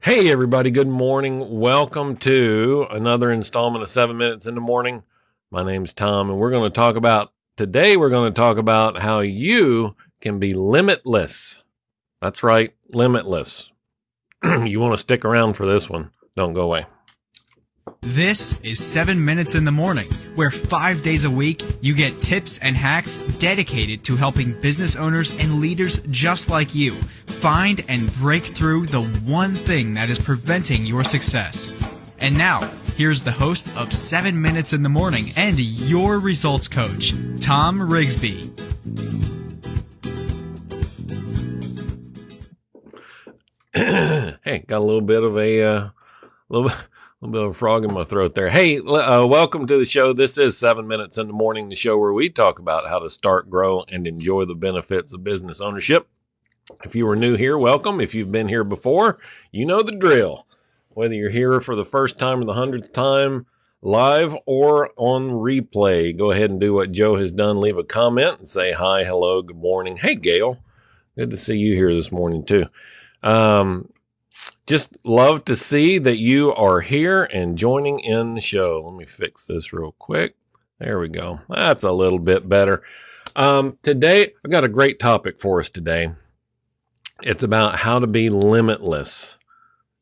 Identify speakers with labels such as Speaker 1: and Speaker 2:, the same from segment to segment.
Speaker 1: Hey, everybody. Good morning. Welcome to another installment of Seven Minutes in the Morning. My name's Tom, and we're going to talk about today, we're going to talk about how you can be limitless. That's right, limitless. you want to stick around for this one. Don't go away.
Speaker 2: This is 7 Minutes in the Morning, where five days a week you get tips and hacks dedicated to helping business owners and leaders just like you find and break through the one thing that is preventing your success. And now, here's the host of 7 Minutes in the Morning and your results coach, Tom Rigsby.
Speaker 1: hey, got a little bit of a uh, little little bit of a frog in my throat there. Hey, uh, welcome to the show. This is Seven Minutes in the Morning, the show where we talk about how to start, grow, and enjoy the benefits of business ownership. If you are new here, welcome. If you've been here before, you know the drill. Whether you're here for the first time or the hundredth time, live or on replay, go ahead and do what Joe has done. Leave a comment and say hi, hello, good morning. Hey, Gail. Good to see you here this morning, too. Um, just love to see that you are here and joining in the show. Let me fix this real quick. There we go. That's a little bit better. Um, today, I've got a great topic for us today. It's about how to be limitless.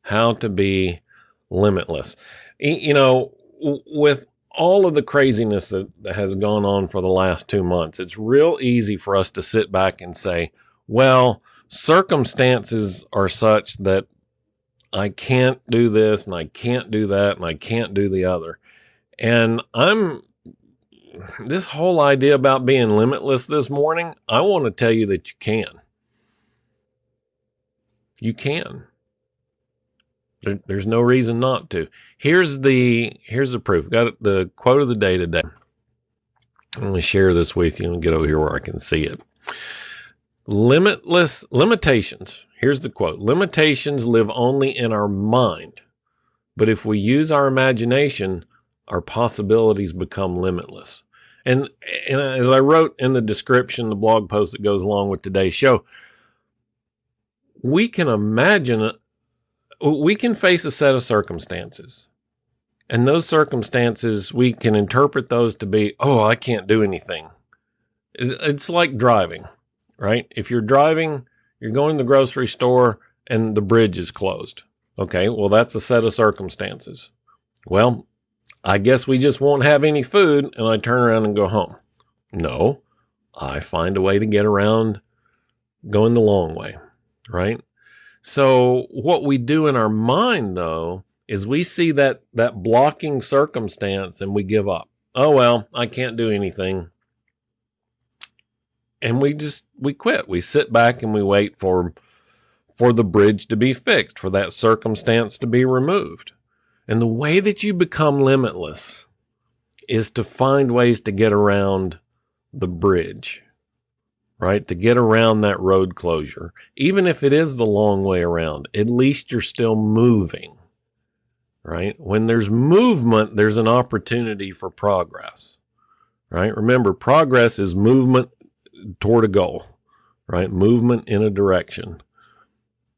Speaker 1: How to be limitless. You know, with all of the craziness that, has gone on for the last two months, it's real easy for us to sit back and say, well, circumstances are such that I can't do this and I can't do that and I can't do the other. And I'm this whole idea about being limitless this morning, I want to tell you that you can. You can. There, there's no reason not to. Here's the here's the proof. Got the quote of the day today. I'm going to share this with you and get over here where I can see it. Limitless limitations Here's the quote Limitations live only in our mind, but if we use our imagination, our possibilities become limitless. And, and as I wrote in the description, the blog post that goes along with today's show, we can imagine, uh, we can face a set of circumstances. And those circumstances, we can interpret those to be, oh, I can't do anything. It's like driving, right? If you're driving, you're going to the grocery store and the bridge is closed. Okay, well, that's a set of circumstances. Well, I guess we just won't have any food and I turn around and go home. No, I find a way to get around going the long way, right? So what we do in our mind though is we see that that blocking circumstance and we give up. Oh well, I can't do anything and we just we quit. We sit back and we wait for for the bridge to be fixed, for that circumstance to be removed. And the way that you become limitless is to find ways to get around the bridge, right? To get around that road closure. Even if it is the long way around, at least you're still moving, right? When there's movement, there's an opportunity for progress, right? Remember, progress is movement toward a goal, right? Movement in a direction,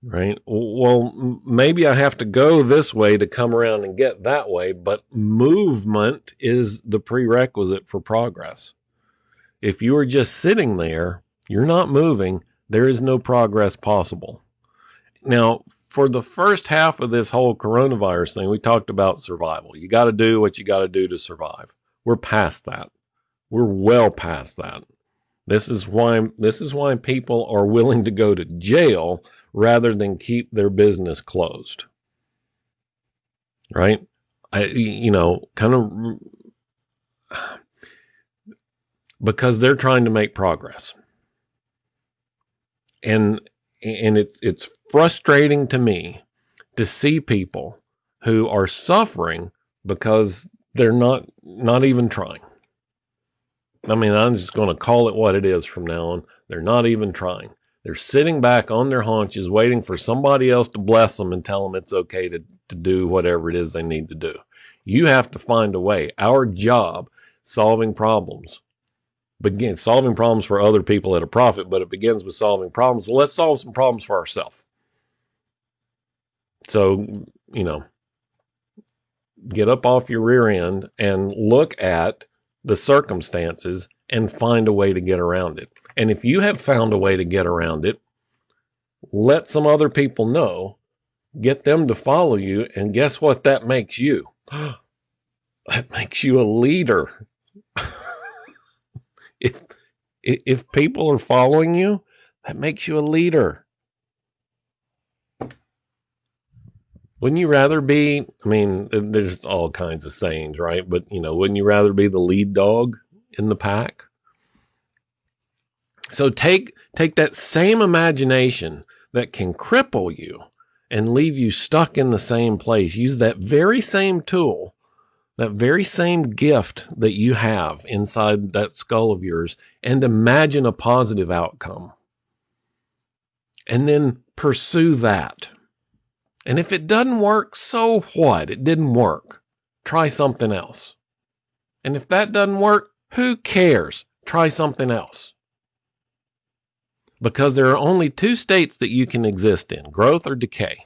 Speaker 1: right? Well, maybe I have to go this way to come around and get that way, but movement is the prerequisite for progress. If you are just sitting there, you're not moving, there is no progress possible. Now, for the first half of this whole coronavirus thing, we talked about survival. You got to do what you got to do to survive. We're past that. We're well past that. This is why this is why people are willing to go to jail rather than keep their business closed. Right? I you know, kind of because they're trying to make progress. And and it's it's frustrating to me to see people who are suffering because they're not not even trying. I mean, I'm just going to call it what it is from now on. They're not even trying. They're sitting back on their haunches waiting for somebody else to bless them and tell them it's okay to, to do whatever it is they need to do. You have to find a way. Our job, solving problems, begins solving problems for other people at a profit, but it begins with solving problems. Well, let's solve some problems for ourselves. So, you know, get up off your rear end and look at the circumstances and find a way to get around it. And if you have found a way to get around it, let some other people know, get them to follow you, and guess what that makes you? that makes you a leader. If people are following you, that makes you a leader. Wouldn't you rather be? I mean, there's all kinds of sayings, right? But you know, wouldn't you rather be the lead dog in the pack? So take take that same imagination that can cripple you and leave you stuck in the same place. Use that very same tool, that very same gift that you have inside that skull of yours, and imagine a positive outcome. And then pursue that. And if it doesn't work, so what? It didn't work. Try something else. And if that doesn't work, who cares? Try something else because there are only two states that you can exist in growth or decay.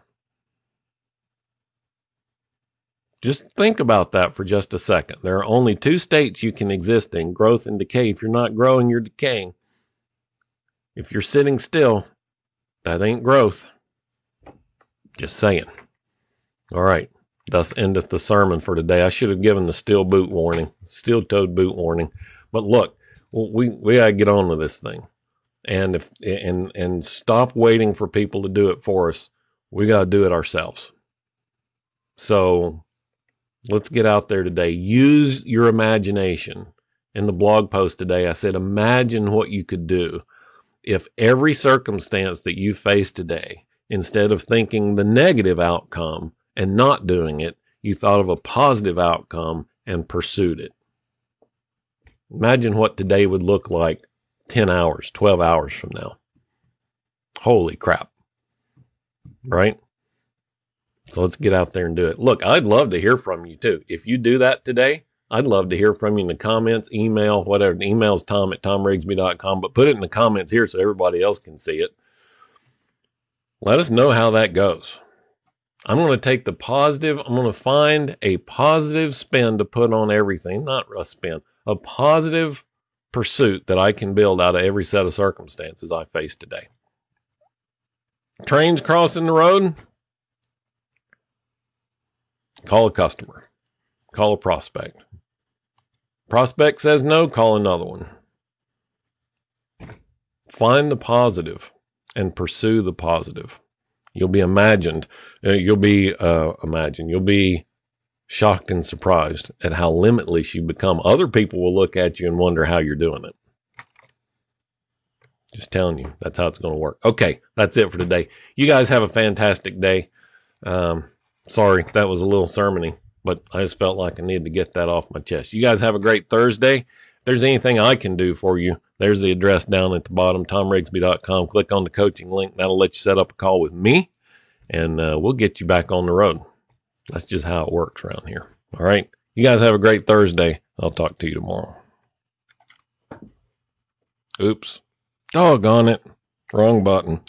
Speaker 1: Just think about that for just a second. There are only two states you can exist in growth and decay. If you're not growing, you're decaying. If you're sitting still, that ain't growth. Just saying. All right. Thus endeth the sermon for today. I should have given the steel boot warning, steel toed boot warning. But look, we, we got to get on with this thing and if and and stop waiting for people to do it for us. We got to do it ourselves. So let's get out there today. Use your imagination. In the blog post today, I said, imagine what you could do if every circumstance that you face today, instead of thinking the negative outcome and not doing it, you thought of a positive outcome and pursued it. Imagine what today would look like 10 hours, 12 hours from now. Holy crap. Right? So let's get out there and do it. Look, I'd love to hear from you too. If you do that today, I'd love to hear from you in the comments, email, whatever. The email's tom at tomrigsby.com, but put it in the comments here so everybody else can see it. Let us know how that goes. I'm going to take the positive, I'm going to find a positive spin to put on everything, not a spin, a positive pursuit that I can build out of every set of circumstances I face today. Trains crossing the road, call a customer, call a prospect. Prospect says no, call another one. Find the positive and pursue the positive. You'll be imagined. Uh, you'll be uh, imagined. You'll be shocked and surprised at how limitless you become. Other people will look at you and wonder how you're doing it. Just telling you, that's how it's going to work. Okay, that's it for today. You guys have a fantastic day. Um, sorry, that was a little sermony, but I just felt like I needed to get that off my chest. You guys have a great Thursday. If there's anything I can do for you, there's the address down at the bottom, tomrigsby.com. Click on the coaching link. That'll let you set up a call with me, and uh, we'll get you back on the road. That's just how it works around here. All right. You guys have a great Thursday. I'll talk to you tomorrow. Oops. Doggone it. Wrong button.